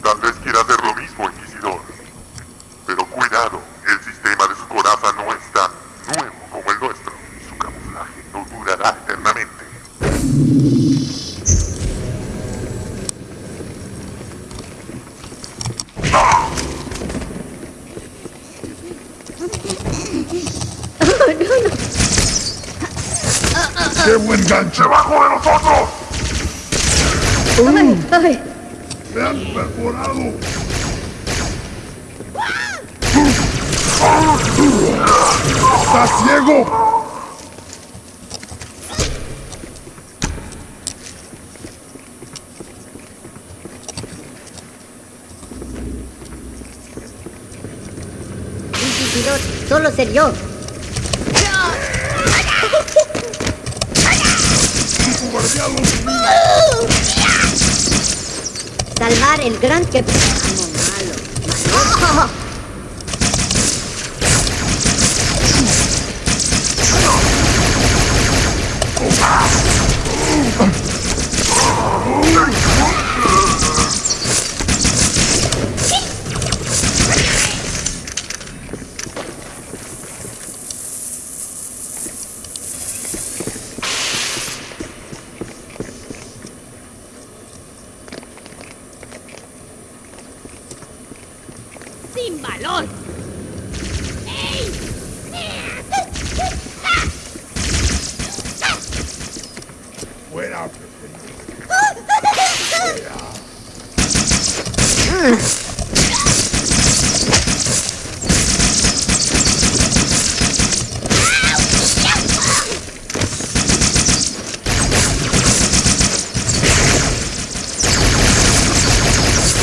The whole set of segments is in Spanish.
standard valor. Fuera, Fuera.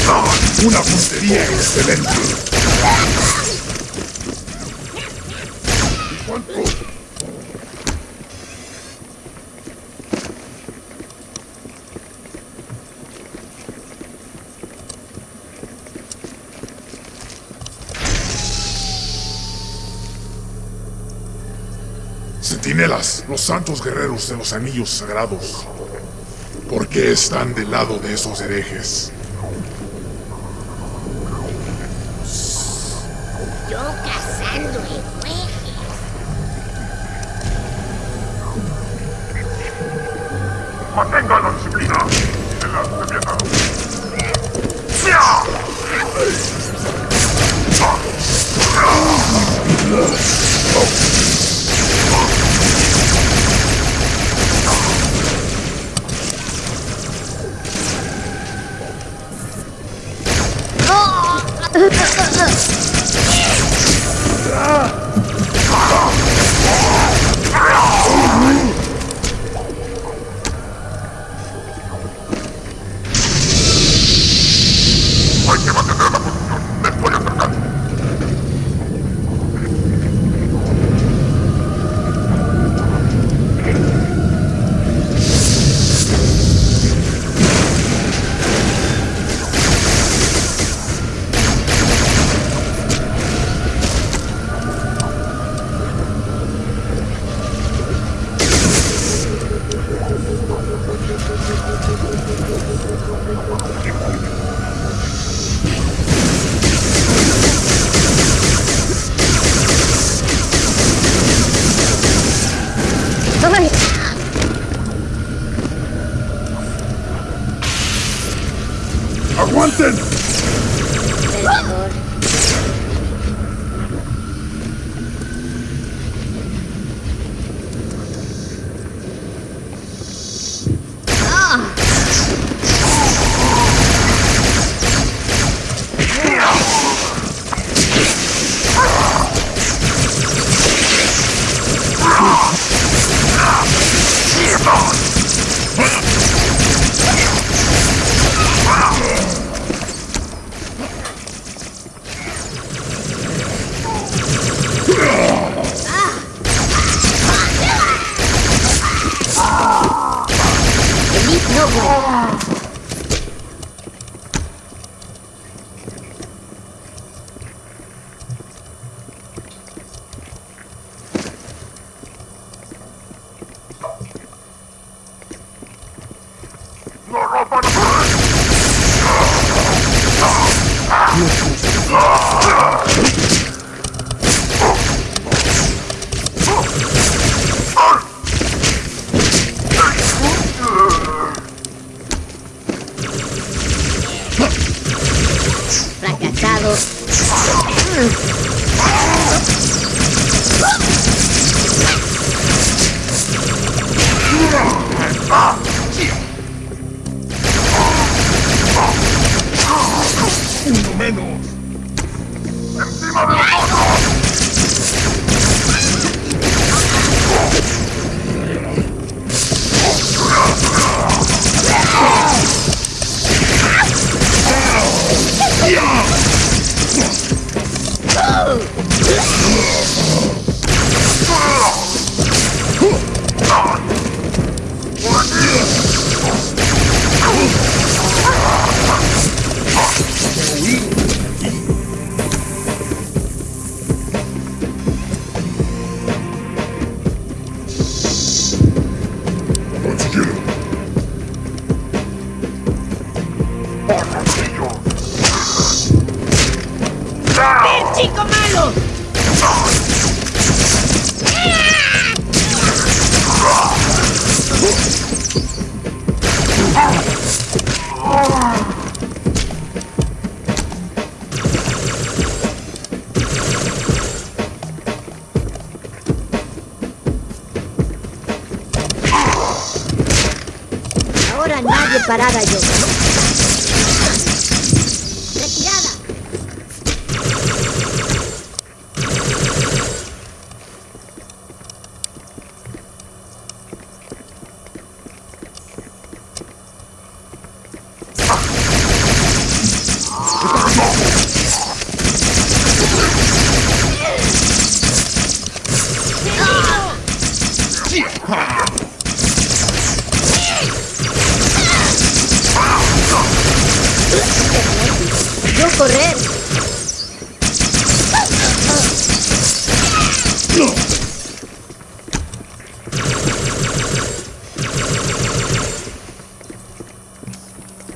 Ah, una puntería excelente. santos guerreros de los anillos sagrados, ¿por qué están del lado de esos herejes? Yo correr.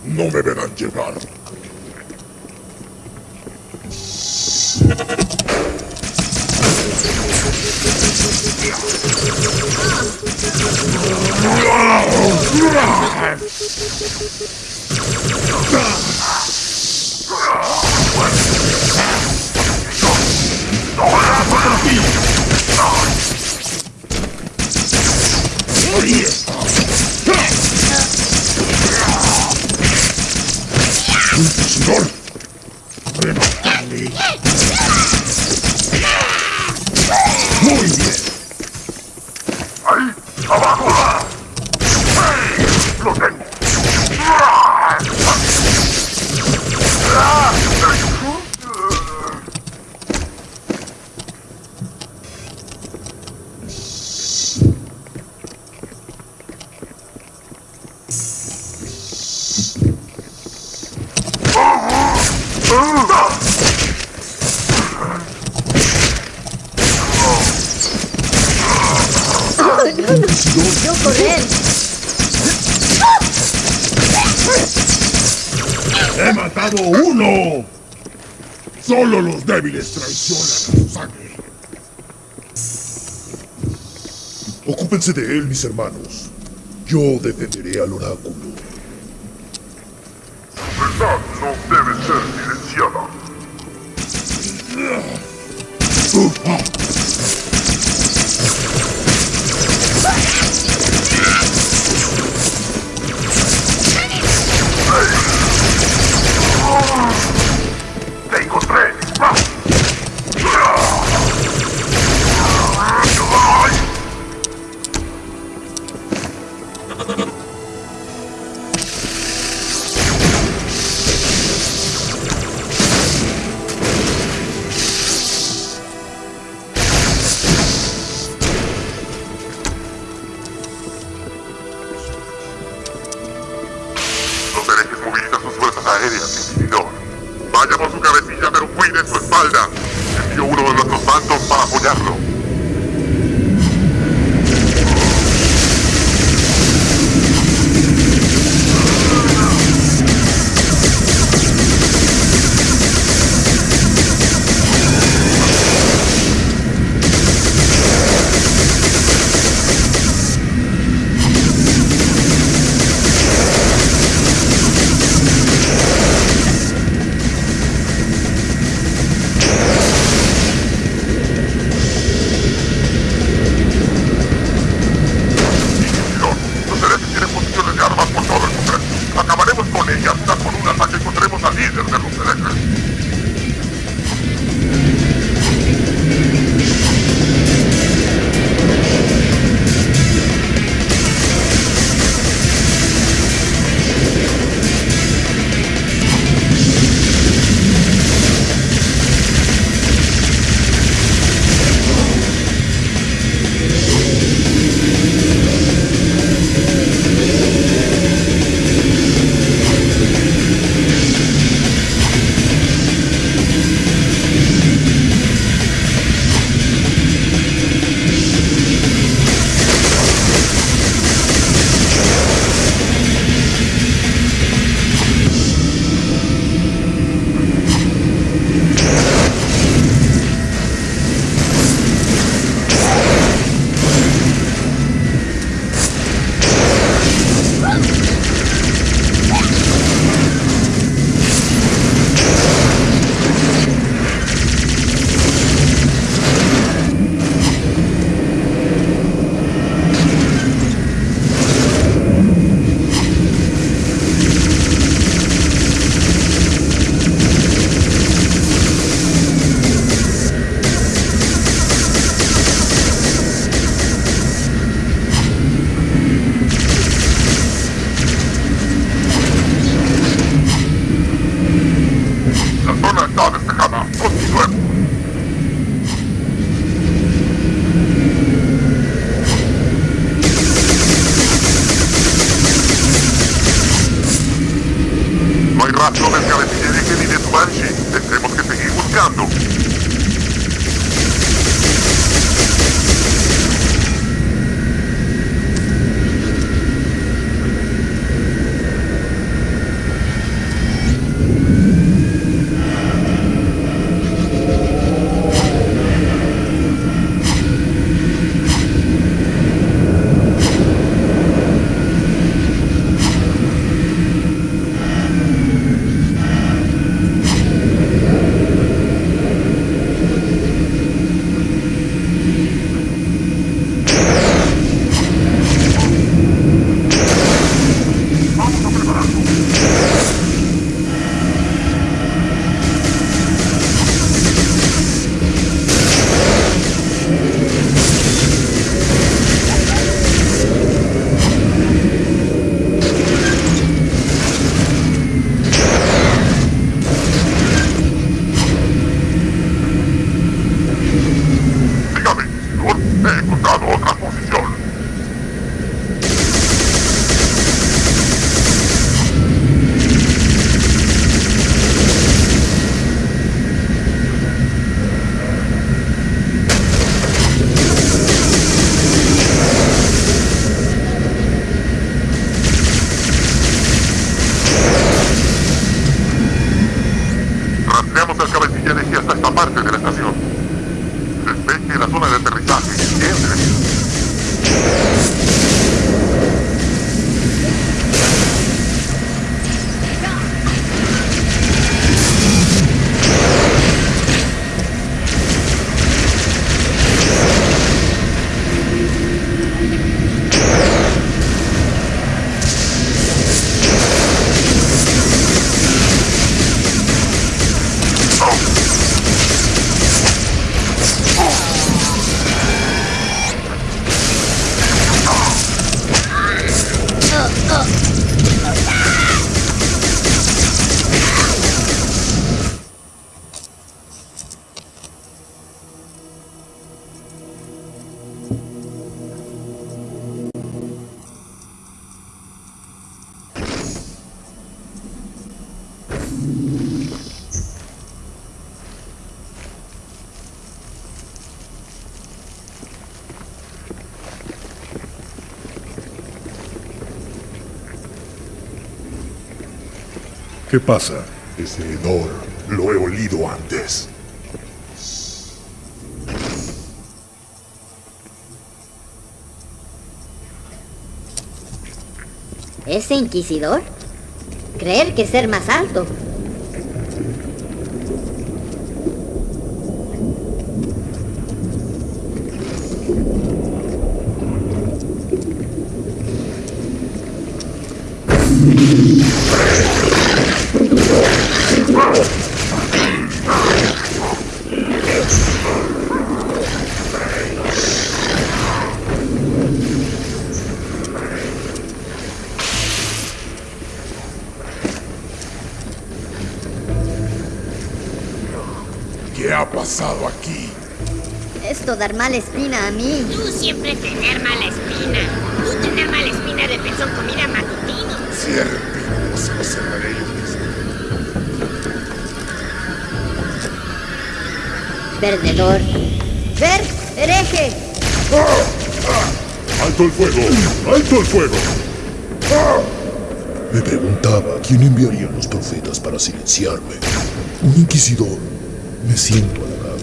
No me verán llegar. Yo correr. ¡He matado uno! Solo los débiles traicionan a su sangre. Ocúpense de él, mis hermanos. Yo defenderé al oráculo. verdad no debe ser silenciada. Pasa? Ese hedor lo he olido antes. ¿Ese inquisidor? Creer que ser más alto. ¿Qué ha pasado aquí? Esto dar mala espina a mí. Tú siempre tener mala espina. Tú tener mala espina de pezón comida matutino. Cierre, o se lo cerraré yo mismo. Perdedor. Ver, hereje. ¡Alto el fuego! ¡Alto el fuego! Me preguntaba quién enviaría a los profetas para silenciarme. Un inquisidor. Me siento halagado.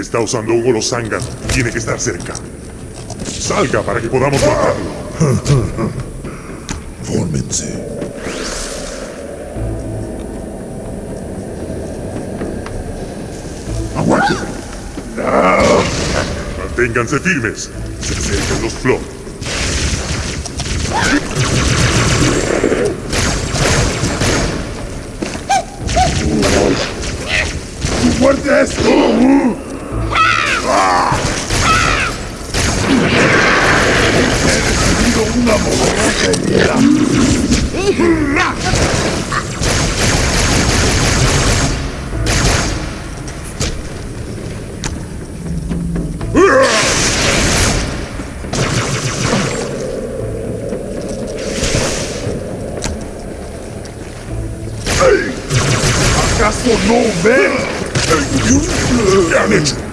Está usando un golo zángano. Tiene que estar cerca. Salga para que podamos matarlo. Fórmense. ¡Aguante! Manténganse firmes. Se acercan los Flow. for no man. Thank you. Damn it.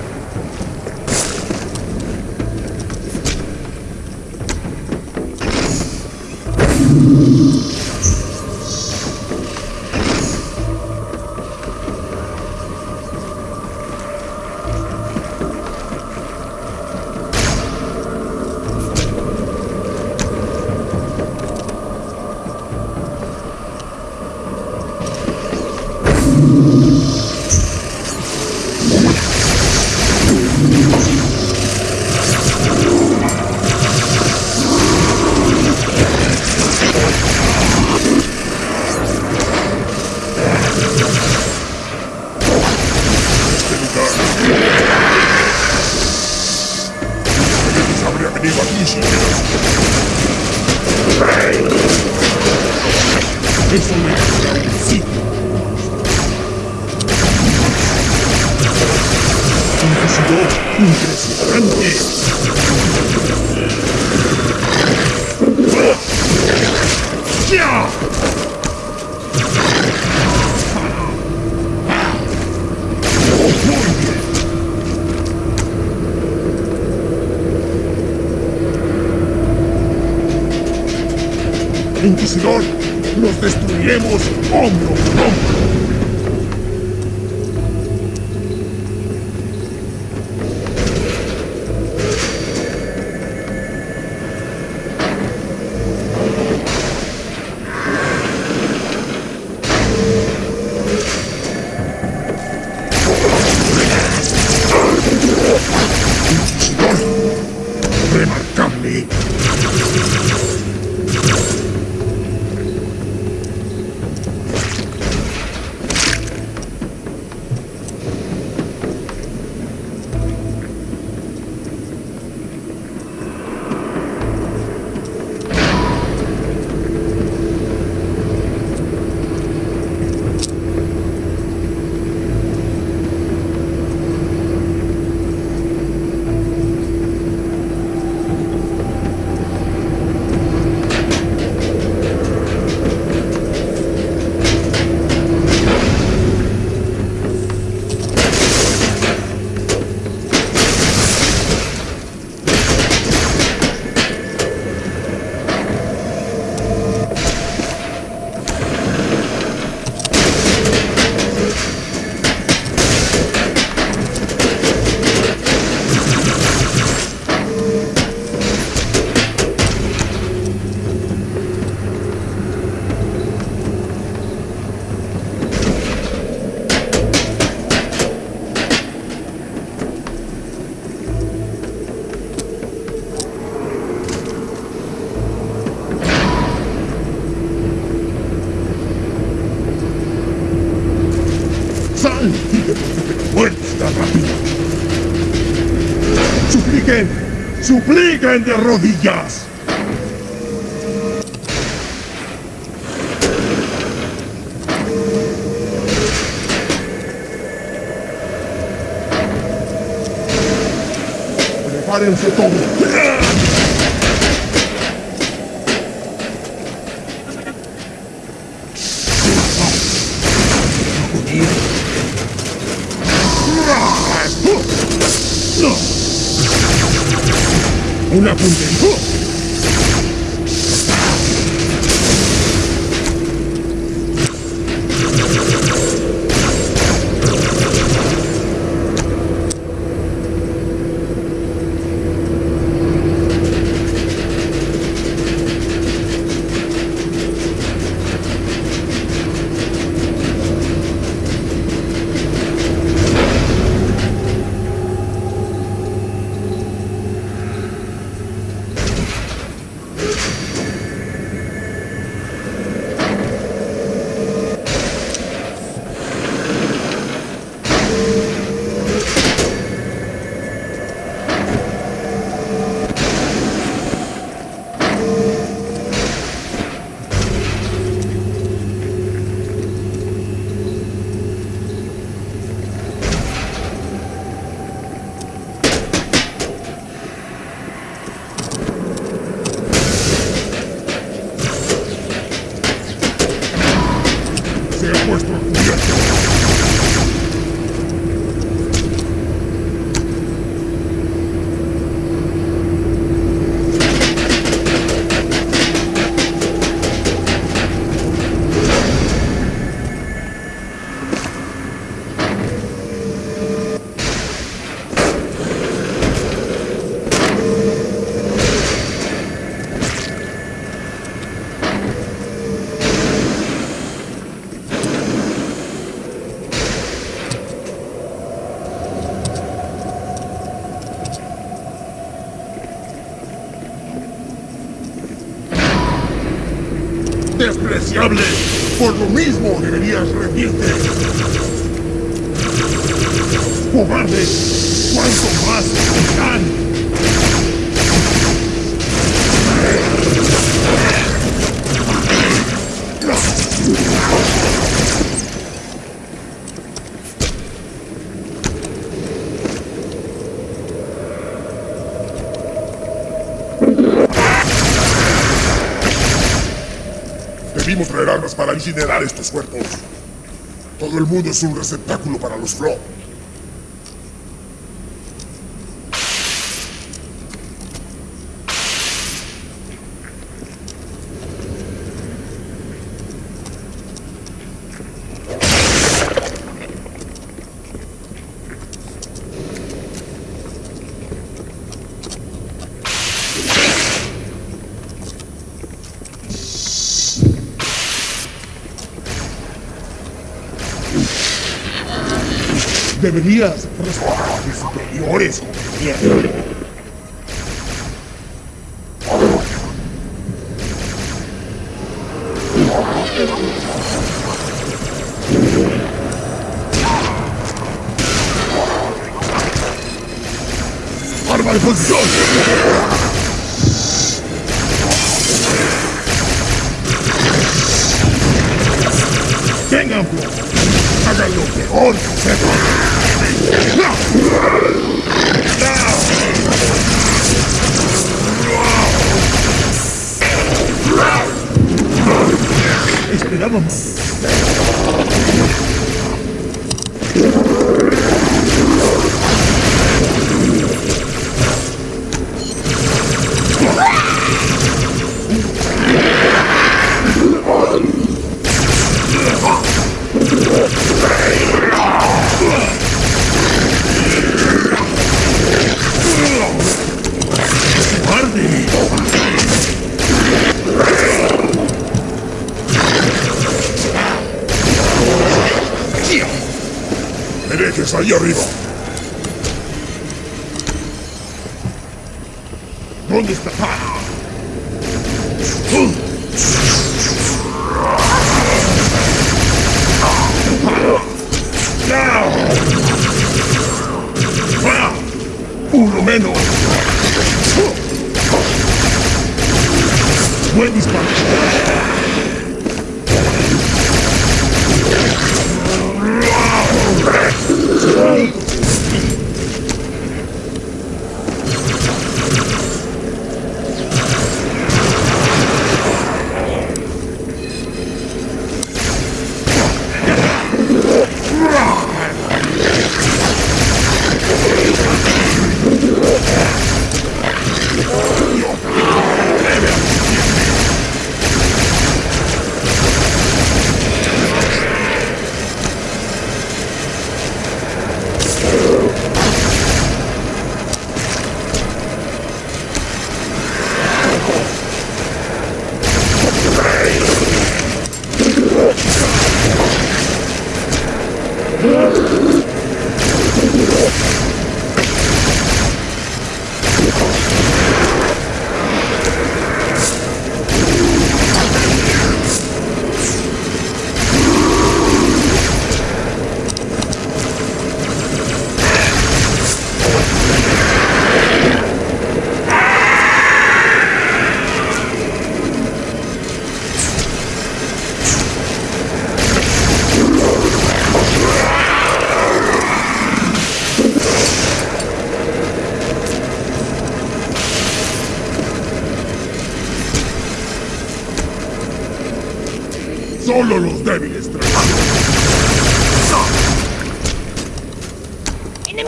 Inquisidor, nos destruiremos hombro con hombro. ¡Supliquen de rodillas! ¡Prepárense todos! Despreciable. Por lo mismo deberías rendirte. ¡Cobarde! ¿Cuánto más tendrán? Armas para incinerar estos cuerpos. Todo el mundo es un receptáculo para los Flo. Deberías respetar superiores. ¡Arma de posición! ¡Tengan peor que! Yeah.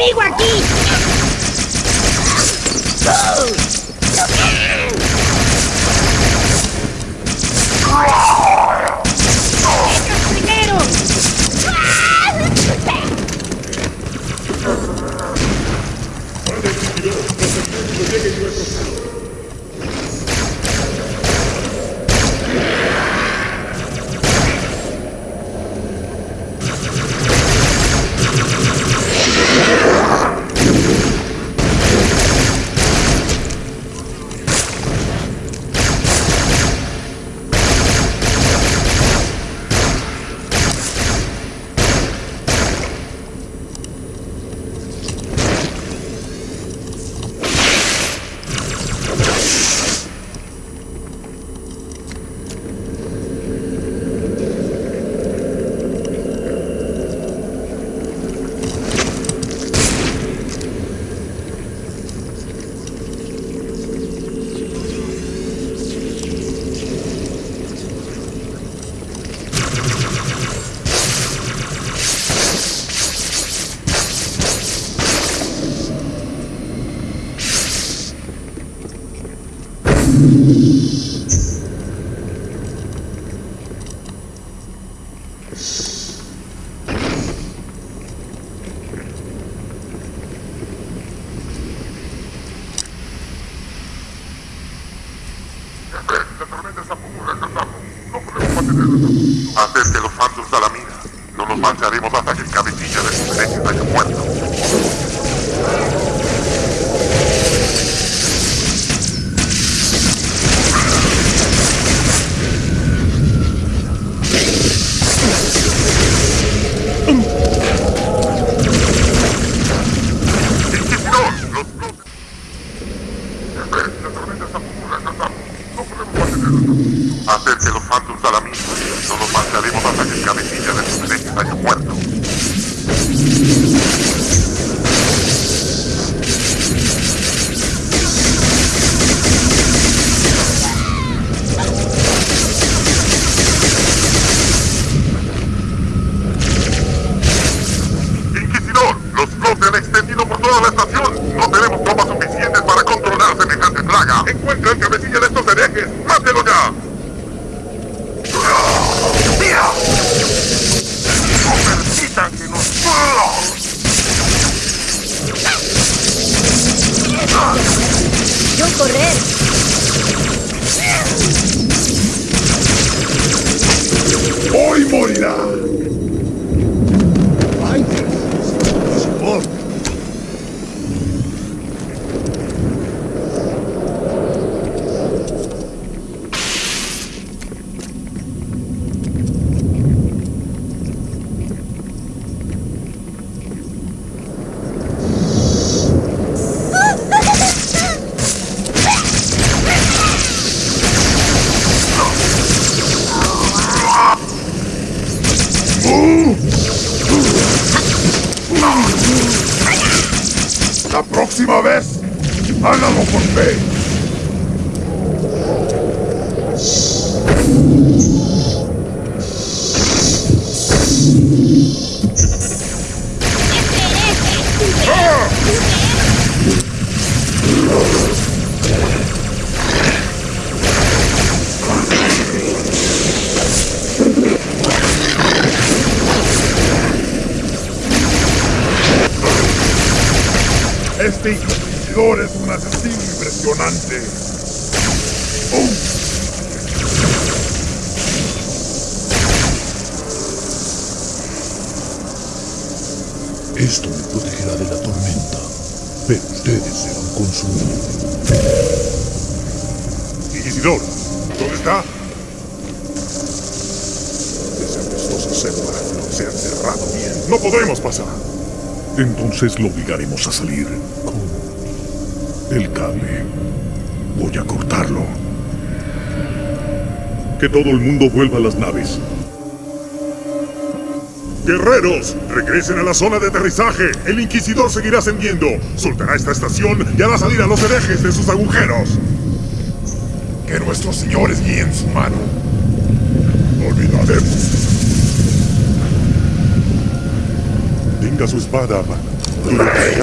¡Enemigo aquí! ¡Ellos No nos marcharemos hasta que el cabecilla de sus herejes ¡Hoy morirá! Pero ustedes serán consumidos. Inquisidor, ¿dónde está? Esa apestosa célula se ha cerrado bien. No podremos pasar. Entonces lo obligaremos a salir con el cable. Voy a cortarlo. Que todo el mundo vuelva a las naves. Guerreros, regresen a la zona de aterrizaje. El Inquisidor seguirá ascendiendo. Soltará esta estación y hará salir a los herejes de sus agujeros. Que nuestros señores guíen su mano. Olvidaremos. Tenga su espada, Durante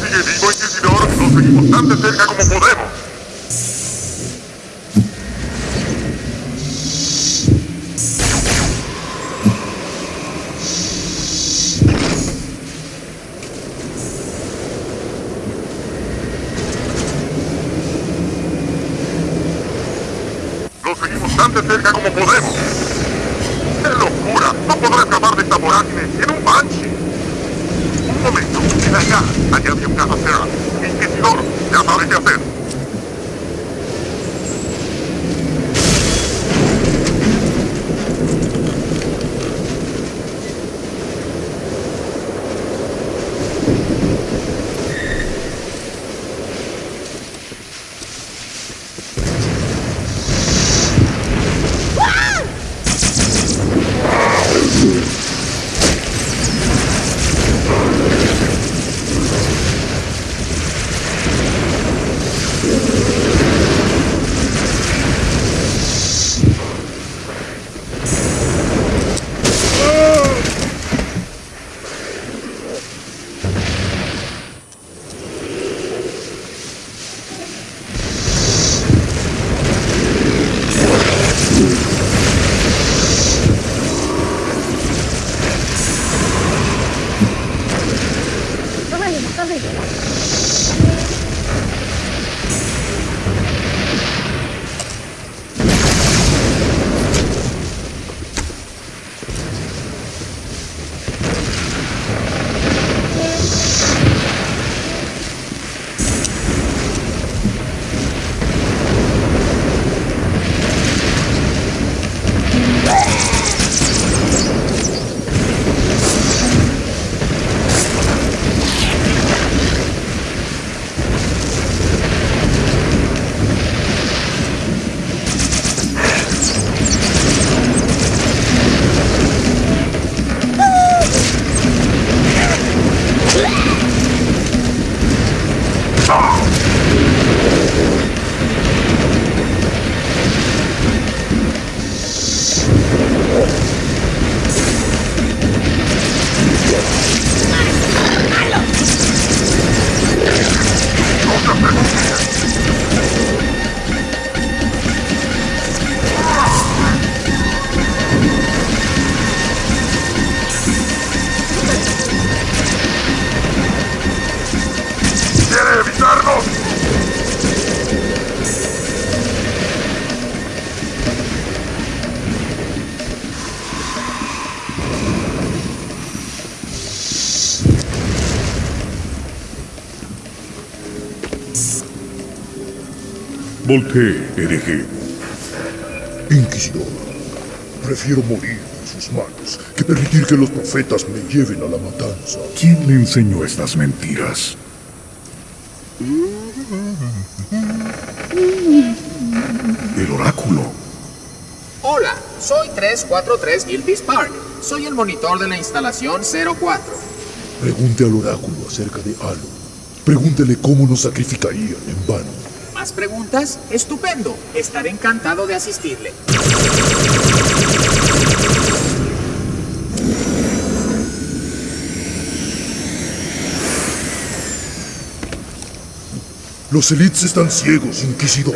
Sigue vivo y sin ahora lo seguimos tan de cerca como podemos. Volpe, hereje. Inquisidor, prefiero morir en sus manos que permitir que los profetas me lleven a la matanza. ¿Quién le enseñó estas mentiras? El oráculo. Hola, soy 343 Gilby's Park. Soy el monitor de la instalación 04. Pregunte al oráculo acerca de Alu. Pregúntele cómo nos sacrificarían en vano. ¿Más preguntas? Estupendo. Estaré encantado de asistirle. Los elites están ciegos, Inquisidor.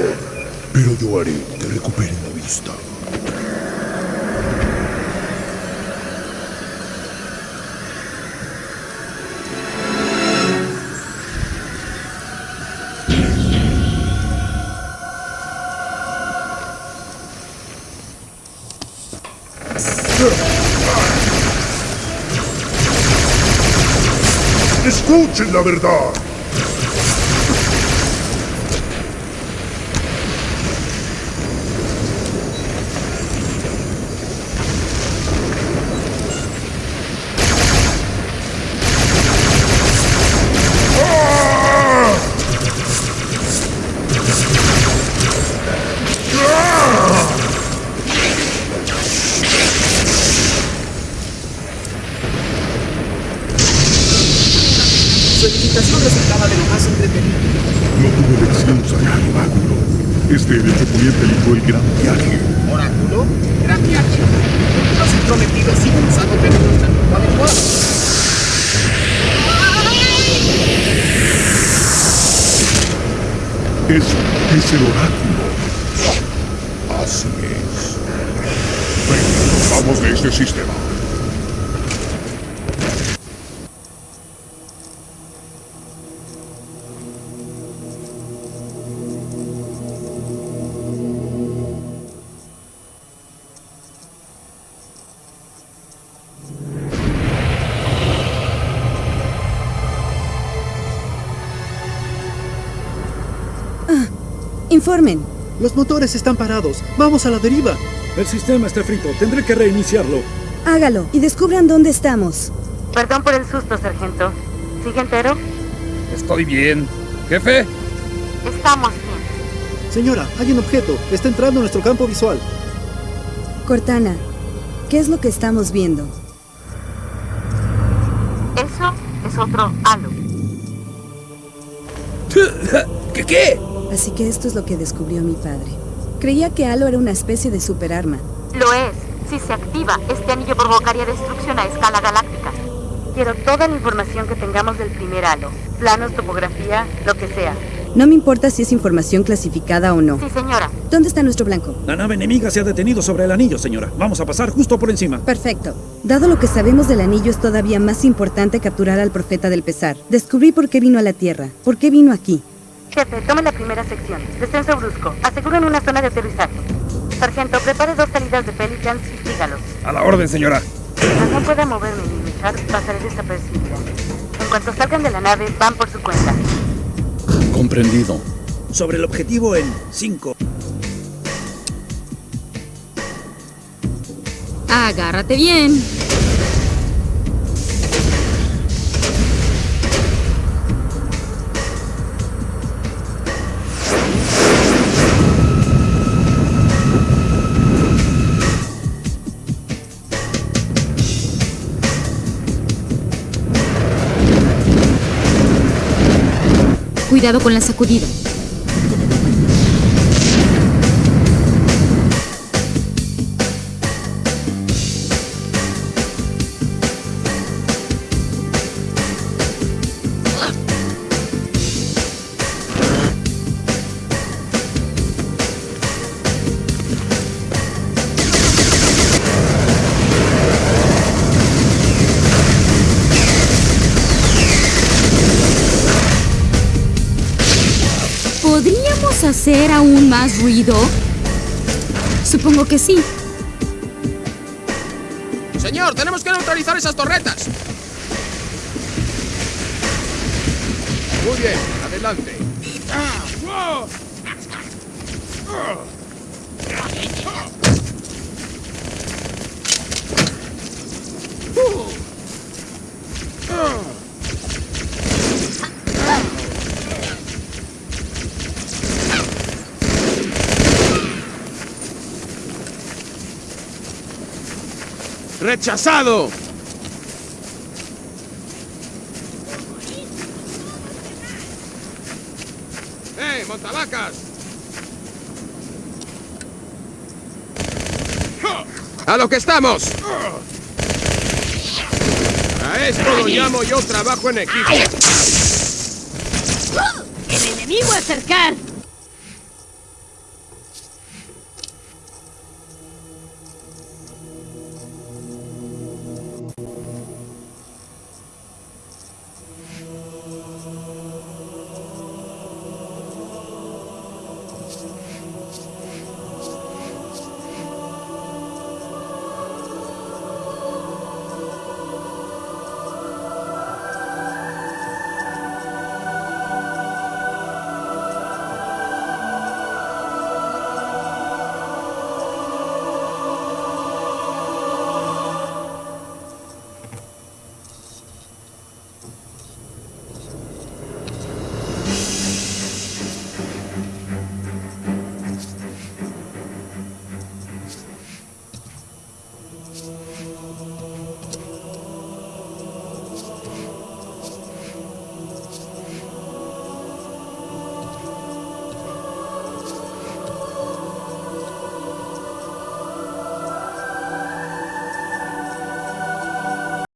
Pero yo haré que recuperen la vista. Escuchen la verdad. Motores están parados. Vamos a la deriva. El sistema está frito. Tendré que reiniciarlo. Hágalo y descubran dónde estamos. Perdón por el susto, sargento. ¿Sigue entero? Estoy bien. Jefe, Estamos bien. Señora, hay un objeto. Está entrando a nuestro campo visual. Cortana, ¿qué es lo que estamos viendo? Eso es otro halo. ¿qué qué? Así que esto es lo que descubrió mi padre. Creía que Halo era una especie de superarma. Lo es. Si se activa, este anillo provocaría destrucción a escala galáctica. Quiero toda la información que tengamos del primer halo. Planos, topografía, lo que sea. No me importa si es información clasificada o no. Sí, señora. ¿Dónde está nuestro blanco? La nave enemiga se ha detenido sobre el anillo, señora. Vamos a pasar justo por encima. Perfecto. Dado lo que sabemos del anillo, es todavía más importante capturar al profeta del pesar. Descubrí por qué vino a la Tierra. ¿Por qué vino aquí? Jefe, tome la primera sección. Descenso brusco. Aseguren una zona de aterrizaje. Sargento, prepare dos salidas de Pelicans y sígalos. A la orden, señora. Mientras no pueda moverme ni luchar, pasaré desapercibida. En cuanto salgan de la nave, van por su cuenta. Comprendido. Sobre el objetivo en 5. Agárrate bien. Cuidado con la sacudida. Hacer aún más ruido? Supongo que sí. Señor, tenemos que neutralizar esas torretas. Muy bien, adelante. ¡Rechazado! ¡Eh, montavacas! ¡A lo que estamos! A esto lo llamo yo trabajo en equipo. ¡El enemigo a acercar!